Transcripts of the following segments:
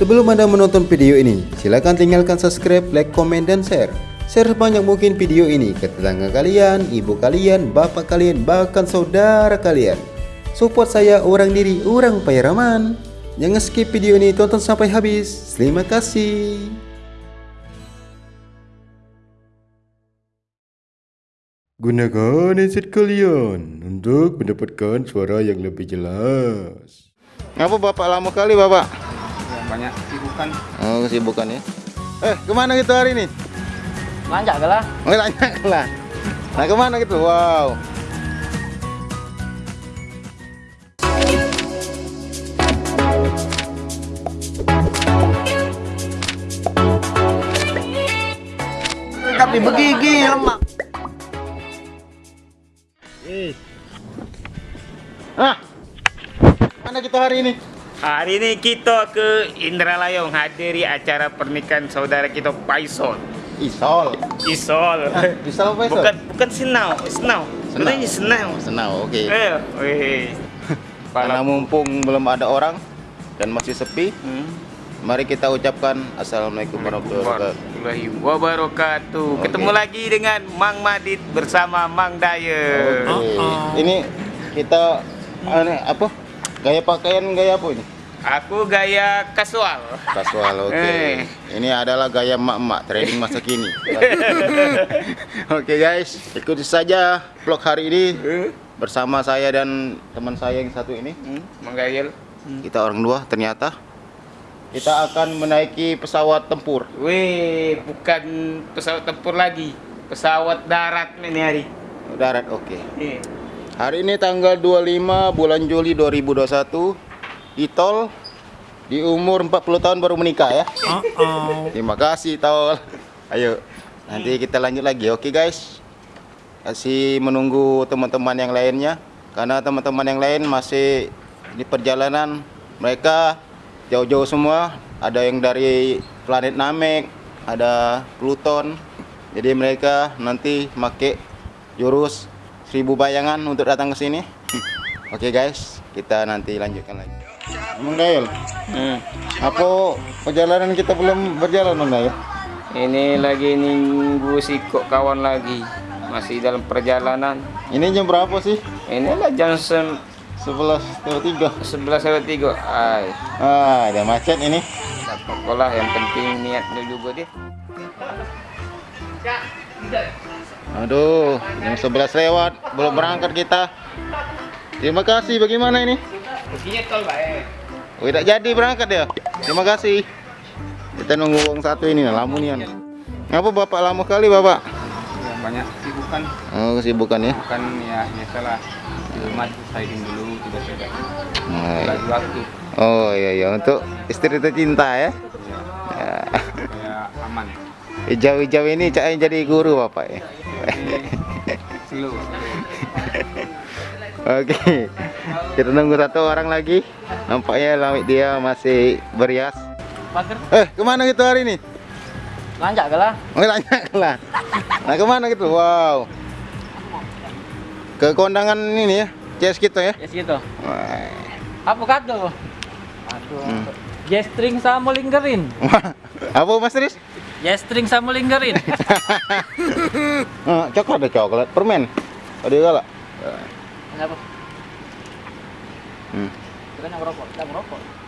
Sebelum Anda menonton video ini, silakan tinggalkan subscribe, like, komen, dan share. Share sebanyak mungkin video ini ke tetangga kalian, ibu kalian, bapak kalian, bahkan saudara kalian. Support saya orang diri, orang Pairaman. Jangan skip video ini, tonton sampai habis. Terima kasih. Gunakan headset kalian untuk mendapatkan suara yang lebih jelas. Ngapa bapak lama kali bapak? Ya, banyak sibukan Oh kesibukan ya. Eh ke mana gitu hari ini? lanjak lah Oh lanjut lah. Nah ke mana gitu? Wow. tapi begigi lemak Ah. Mana kita hari ini? Hari ini kita ke Indralaya menghadiri acara pernikahan saudara kita Paisol. Isol. Isol. Isol apa Isol? Bukan bukan Senau, Senau. Sebenarnya Senau. Senau, oke. Eh, weh. Karena mumpung belum ada orang dan masih sepi, Hmm. mari kita ucapkan Assalamualaikum warahmatullahi wabarakatuh. Oke. Ketemu lagi dengan Mang Madit bersama Mang Daya. Oke. Ini kita ane, apa? Gaya pakaian gaya apa ini? Aku gaya kasual. Kasual, oke. Eh. Ini adalah gaya emak-emak trading masa kini. oke guys, ikuti saja vlog hari ini Eh, bersama saya dan teman saya yang satu ini. hmm, Mang Dayel. Kita orang dua ternyata. Kita akan menaiki pesawat tempur. Weh, bukan pesawat tempur lagi. Pesawat darat ini hari. Darat, oke. Eh. Hari ini tanggal 25 bulan Juli 2021 di tol di umur 40 tahun baru menikah ya. Terima kasih tol. Ayo nanti kita lanjut lagi. Oke guys. Masih menunggu teman-teman yang lainnya karena teman-teman yang lain masih di perjalanan mereka jauh-jauh semua. Ada yang dari planet Namek, ada Pluton. Jadi mereka nanti pakai jurus seribu bayangan untuk datang ke sini. Oke guys, kita nanti lanjutkan lagi. Emang Gail, Hmm. apa perjalanan kita belum berjalan Bang Gail? Ini lagi nunggu si kok kawan lagi. Masih dalam perjalanan. Ini jam berapa sih? Inilah jam sem- 11.03 11 lewat 3. Ay, Ah, ada macet ini. tak apa lah yang penting niatnya juga dia. Aduh, jam 11 lewat, belum berangkat kita. Terima kasih, bagaimana ini? Baik. Oh, tidak jadi berangkat ya? Terima kasih. Kita nunggu uang satu ini, nah, lamunian. Ngapa bapak lama kali bapak? ya, banyak sibukan Oh, kesibukan ya. bukan ya biasalah di rumah sliding dulu tiba-tiba Nah, lagi waktu Oh iya iya untuk istri tercinta ya. ya supaya aman Hijau-hijau ini cak jadi guru bapak ya. Slow Oke. Kita nunggu satu orang lagi. Nampaknya lamit dia masih berias. pagar Eh, ke mana gitu hari ini? lanjak lah Oh, lanjut lah. Nah, ke mana gitu? Wow. Ke kondangan ini ya, CS kita ya. ya gitu Wah. apa kado aduh Jestring sama linggerin Apa Mas Tris? Jestring sama linggerin Eh, coklat ada coklat, permen. Ada galak. Kenapa? Hmm. Kita yang merokok, kita merokok.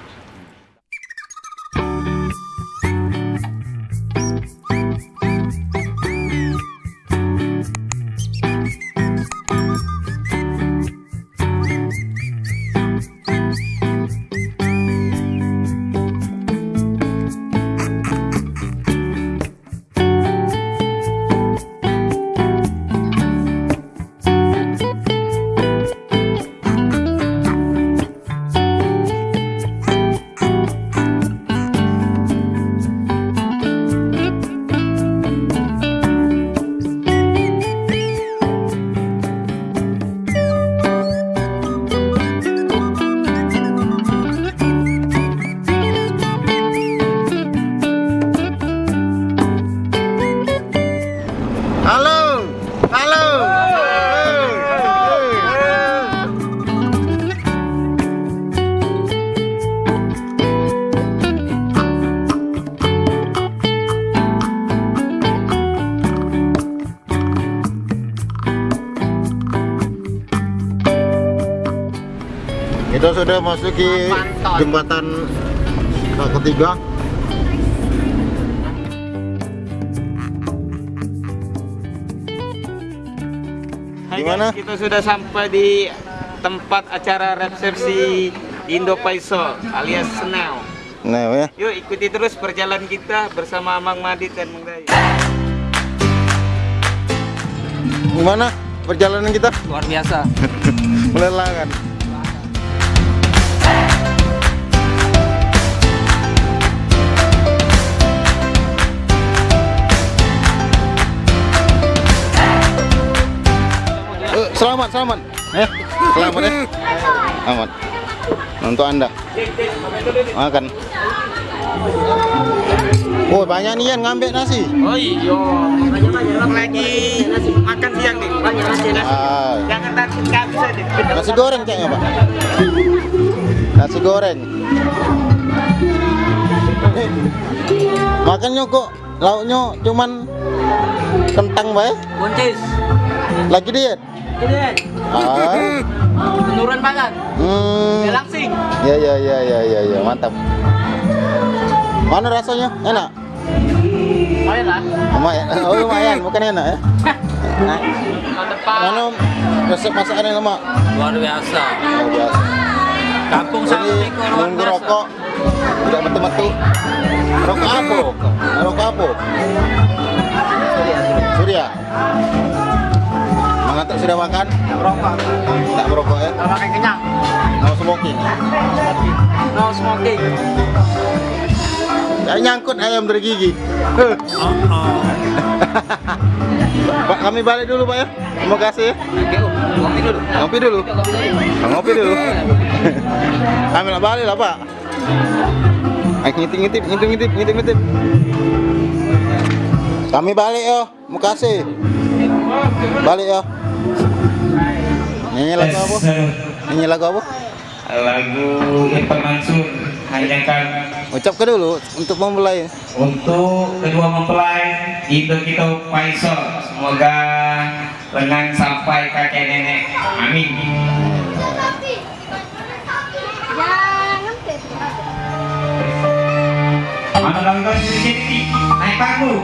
Kita sudah masuki jembatan eh, ketiga. Gimana? kita sudah sampai di tempat acara resepsi Indo Paiso alias Senau. Nah, ya. Yuk ikuti terus perjalanan kita bersama Mang Madit dan Mang Dayu. Gimana perjalanan kita? Luar biasa. Melelahkan. Selamat, selamat. Eh, selamat ya. Selamat. Untuk Anda. Makan. Oh, banyak nih yang ngambil nasi. Oh iya, lagi makan siang nih. Banyak nasi nasi. Ah, Jangan takut habis aja. nasi goreng kayaknya, Pak. Nasi goreng. Eh, Makannya kok lauknya cuman kentang bae. Buncis. Lagi diet. Ini Ah. menurun badan. Hmm. Relaxing. Ya ya ya ya ya ya, mantap. Mana rasanya? Enak? Main lah. Lumayan. Oh, lumayan, bukan enak ya. Nah, mana resep masakan yang lemak? Luar biasa. Oh, biasa. Kampung luar nunggu rokok tidak betul-betul. Rokok apa? Rokok apa? Surya. Mengantuk sudah makan? Merokok. Tak merokok ya? Kalau makan kenyang. No smoking. No smoking. Ya nyangkut ayam dari gigi. Pak kami balik dulu Pak ya. Terima kasih ya. Kopi dulu. Ngopi dulu. Ah, Ngopi dulu. Kami balik lah Pak. Ayo ngintip ngintip Kami balik yo. Makasih. Balik yo. Nyanyi lagu apa? Nyanyi lagu apa? Lagu Irfan Mansur Hanyakan Ucap ke dulu untuk memulai. untuk kedua mempelai itu kita Faisal semoga lengan sampai kakek nenek amin Ambil langgan sedikit, naik panggung.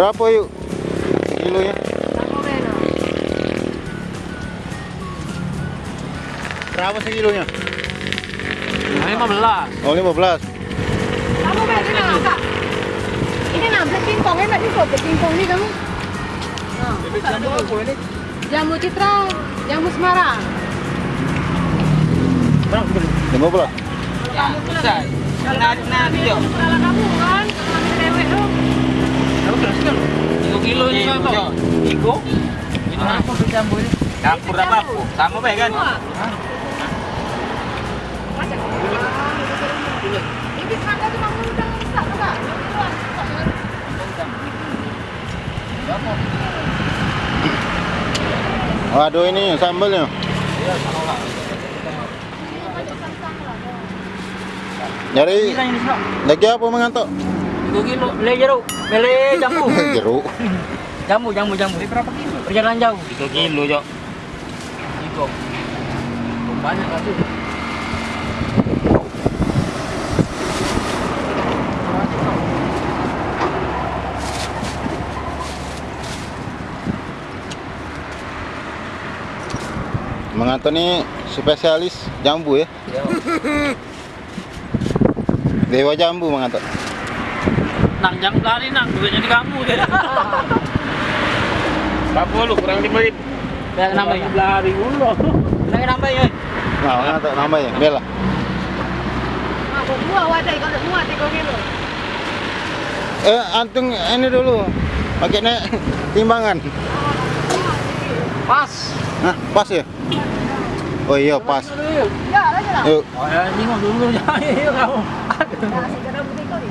Berapa yuk? Kilonya? Berapa sekilonya? Lima belas. Oh 15 Kamu ini nggak? Ini nak black pingpong, enak juga black pingpong ni kamu. Nah, Jamu Citra, jamu Semarang. 15 Ya, besar. Nah, nah, dia. Kamu kan, kalau ambil dewek tu. Tiga kilo ni kan tu. Iko. Ini apa bercampur? Campur apa aku? Sama baik kan? Ini? Waduh ini sambalnya Jadi lagi apa mengantuk? Tiga kilo. Le jeruk. Mele jambu. Jeruk Jambu, jambu, jambu. Berapa kilo? Perjalanan jauh. Tiga kilo, Jok. Tiga. Banyak lah tu. Mengantuk ni spesialis jambu ya Dewa jambu mengantuk Nang jam lari nang duitnya di kamu dia. Berapa lu? Kurang lima ribu. Yang namanya lari dulu. Yang namanya. Nah mengantuk namanya Bella Aku buah wadai kalau muat 3 kilo. Eh antung ini dulu Pakai naik timbangan Pas. Hah pas ya? Oh iya pas Ya, lagi lah. Yuk Oh ya, tengok dulu jangan ya kamu. Dah segera butik kau ni.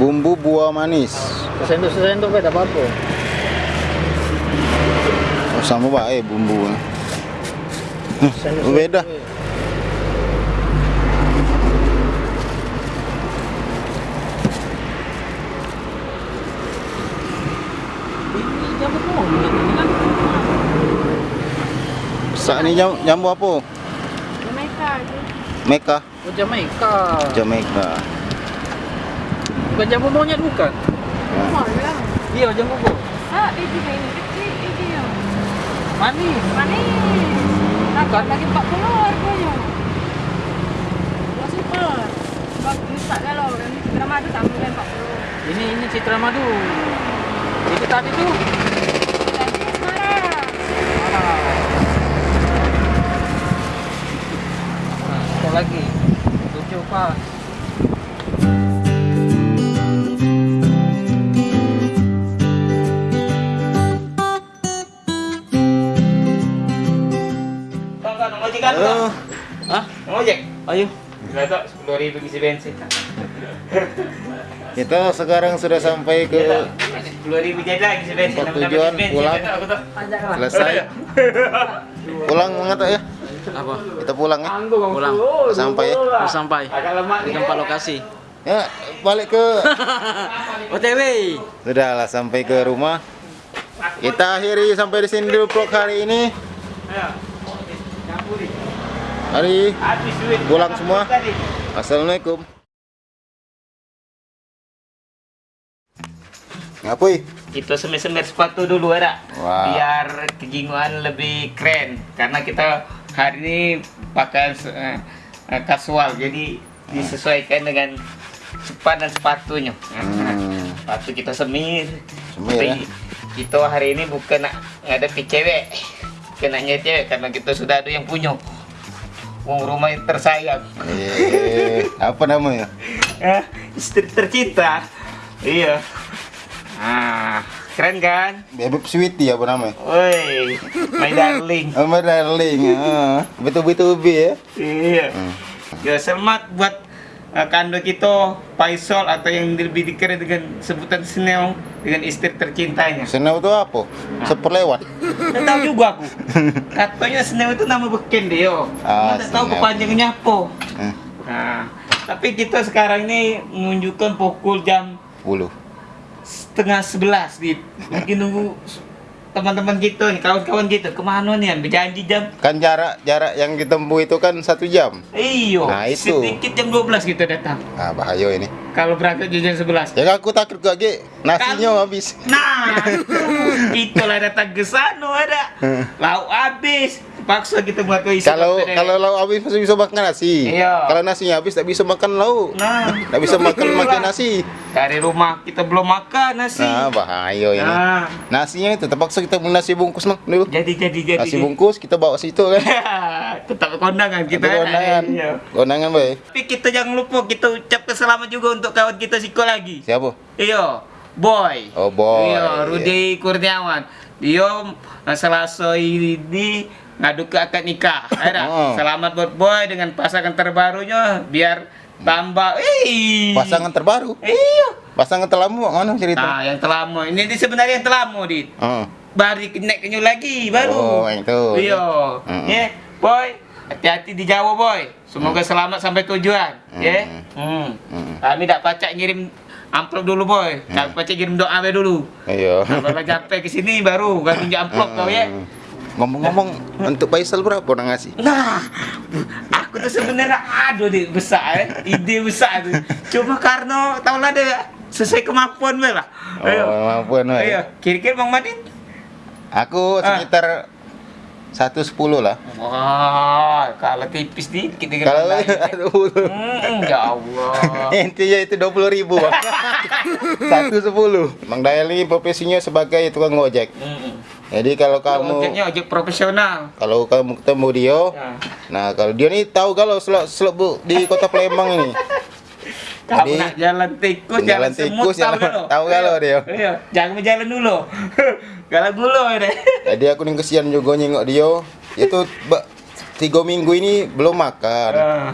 Bumbu buah manis. Sendok sendok beda apa oh, Sama baik bumbu. Oh, beda. pun. Ini. Sak ni jam, jambu apa? Jamaica. Meka Oh, Jamaica. Jamaica Bukan jambu monyet bukan? Mahal lah. Iya, jambu pun. Ah, biji kain kecil biji yang Manis. manis. Takkan lagi 40 harganya. Dua super. Bagus tak kalau yang ni drama tu sama dengan 40. Ini ini Citra Madu. Itu tadi tuh. Ayo. Nggak tahu, sepuluh ribu isi bensin. Kita sekarang sudah sampai ke Sepuluh ribu jadi lagi isi bensin. Tujuan, pulang. selesai Pulang mengantuk ya Apa? Kita pulang ya Pulang. Sampai ya sampai di tempat lokasi. Ya balik ke OTW. Sudahlah sampai ke rumah Kita akhiri sampai di sini dulu vlog hari ini. Hari. Pulang semua. Tadi. Assalamualaikum Ngapui? Kita semir-semir sepatu dulu ada. Wah. Biar kejinguan lebih keren. Karena kita hari ini pakai eh, eh, kasual. Jadi disesuaikan dengan cepat dan sepatunya. Hmm. Sepatu kita semir. Semir, Tapi ya? Kita hari ini bukan nak ngadepi cewek. Kenanya cewek karena kita sudah ada yang punya. Wong rumah yang tersayang. Eh, apa namanya? Eh, istri tercinta. Iya. Ah, keren kan? Bebek Sweetie apa namanya? Woi, my darling. Oh, my darling. Ah, betul-betul ya. Iya. Hmm. Ya, selamat buat kando kita Faisal atau yang lebih dikenal dengan sebutan Sneo dengan istri tercintanya. Senau itu apa? Seperlewat. Tak tahu juga aku. Katanya Sneo itu nama beken dia. Ah, tahu Sneo. kepanjangannya apa. Hmm. Nah, tapi kita sekarang ini menunjukkan pukul jam Puluh. setengah sebelas di lagi nunggu teman-teman nih kawan-kawan kita ke mana nih berjanji jam Kan jarak jarak yang ditempuh itu kan satu jam. iyo Nah, itu. sedikit jam 12 kita datang Ah bahaya ini. kalau berangkat jam 11. Ya aku takut ge nasinya habis. Nah, itulah datang ke sana ada. Lauk habis. Paksa kita buat isi. Kalau kalau lauk habis masih bisa makan nasi. Iya. Kalau nasinya habis tak bisa makan lauk. Nah, Tak bisa makan makan nasi. Dari rumah kita belum makan nasi. Nah, bahaya ini. Nah, Nasinya itu terpaksa kita beli nasi bungkus mang dulu. jadi jadi jadi. Nasi bungkus kita bawa situ kan. Tetap kondangan kita. Kita kondangan. Iya. Kondangan boy. Tapi kita jangan lupa kita ucapkan selamat juga untuk kawan kita Siko lagi. Siapa? Iya, boy. Oh, boy. Iya, Rudi Kurniawan. Dia Selasa ini ngadu ke akad nikah. Ada. Oh. Selamat buat boy dengan pasangan terbarunya biar tambah. Ih. Pasangan terbaru. Iya. Pasangan terlama mana cerita? Nah, yang telamo. Ini, ini sebenarnya yang telamo, Dit. Oh. Baru naik kenyu lagi, baru. Oh, yang itu. Iya. Mm-mm. Ya, boy. Hati-hati di Jawa, boy. Semoga selamat sampai tujuan. Ya. Hmm. Mm. Kami tak pacak ngirim amplop dulu, boy. Tak pacak kirim doa dulu. Iya. Nah, baru sampai ke sini baru kami amplop kau ya. Ngomong-ngomong untuk Faisal berapa orang ngasih? Nah, aku tuh sebenarnya ada deh besar, eh. ide besar tuh. Cuma karena tahu lah deh sesuai kemampuan gue lah. Oh, kemampuan, woy. Ayo, kira-kira Bang Madin. Aku Ah. sekitar 110 lah. Wah, kalau tipis dikit dengan Kalau Bang aduh. Hmm, ya Allah. Intinya itu 20 ribu Satu sepuluh Mang Dayal ini profesinya sebagai tukang ojek Hmm. Jadi kalau kamu Ojeknya ojek profesional. Kalau kamu ketemu dia Ya. Nah kalau dia nih tahu kalau selok selok bu di kota Palembang ini Kamu Jadi, nak jalan tikus, jalan, jalan semut, tikus, jalan- tahu tahu kalau dia. Iya, jangan berjalan dulu. Kalau dulu deh. Jadi aku nih kesian juga nyengok dia Itu tiga minggu ini belum makan Ah.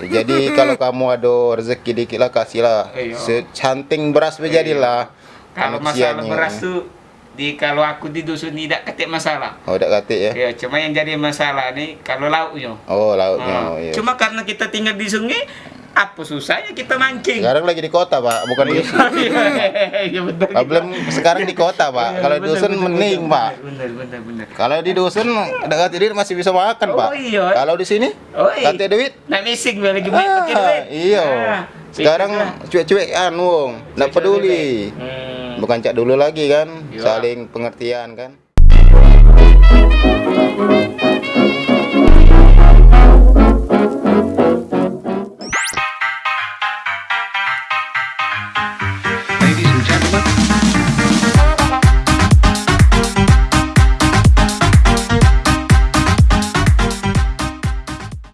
Jadi kalau kamu ada rezeki dikit lah kasih lah. Secanting beras menjadilah Kalau masalah beras tuh di kalau aku di dusun tidak ketik masalah. Oh udah katik ya Ya, cuma yang jadi masalah nih kalau lauknya. Oh lautnya Ah, oh, iya. Cuma karena kita tinggal di sungai, apa susahnya kita mancing? Sekarang lagi di kota pak, bukan di dusun Iya betul. Problem sekarang di kota pak. Iya, Kalau di dusun mending pak. Bener bener bener. Kalau di dusun dekat duit masih bisa makan Oh, pak. iya. Kalau di sini Oh, iya. kata duit. Nak missing gue lagi banyak pakai duit. Ah, iya. Ah, Sekarang cuek-cuek kan wong, nggak Cuek-cuek peduli. Hmm. Bukan cak dulu lagi kan, Iya. saling pengertian kan.